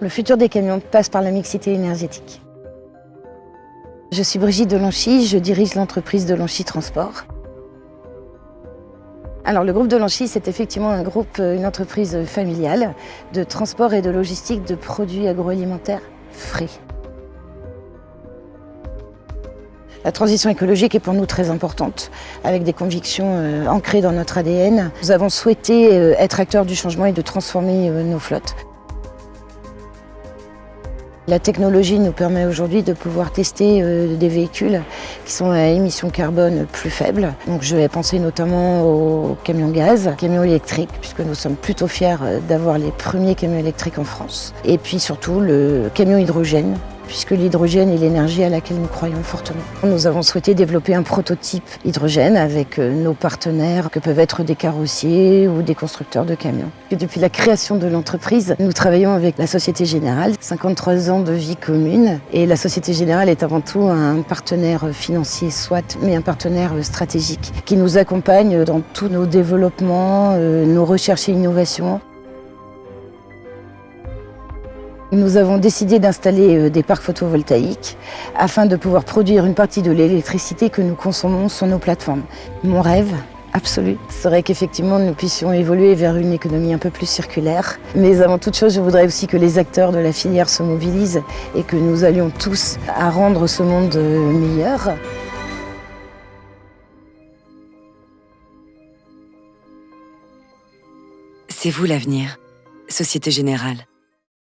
Le futur des camions passe par la mixité énergétique. Je suis Brigitte Delanchy, je dirige l'entreprise Delanchy Transport. Alors le groupe Delanchy, c'est effectivement un groupe, une entreprise familiale de transport et de logistique de produits agroalimentaires frais. La transition écologique est pour nous très importante, avec des convictions euh, ancrées dans notre ADN. Nous avons souhaité euh, être acteurs du changement et de transformer euh, nos flottes. La technologie nous permet aujourd'hui de pouvoir tester des véhicules qui sont à émissions carbone plus faibles. Donc je vais penser notamment aux camions gaz, camions électriques, puisque nous sommes plutôt fiers d'avoir les premiers camions électriques en France. Et puis surtout le camion hydrogène, puisque l'hydrogène est l'énergie à laquelle nous croyons fortement. Nous avons souhaité développer un prototype hydrogène avec euh, nos partenaires que peuvent être des carrossiers ou des constructeurs de camions. depuis la création de l'entreprise, nous travaillons avec la Société Générale, 53 ans de vie commune et la Société Générale est avant tout un partenaire financier soit, mais un partenaire stratégique qui nous accompagne dans tous nos développements, euh, nos recherches et innovations. Nous avons décidé d'installer euh, des parcs photovoltaïques afin de pouvoir produire une partie de l'électricité que nous consommons sur nos plateformes. Mon rêve absolu serait qu'effectivement nous puissions évoluer vers une économie un peu plus circulaire. Mais avant toute chose, je voudrais aussi que les acteurs de la filière se mobilisent et que nous allions tous à rendre ce monde euh, meilleur. C'est vous l'avenir, Société Générale.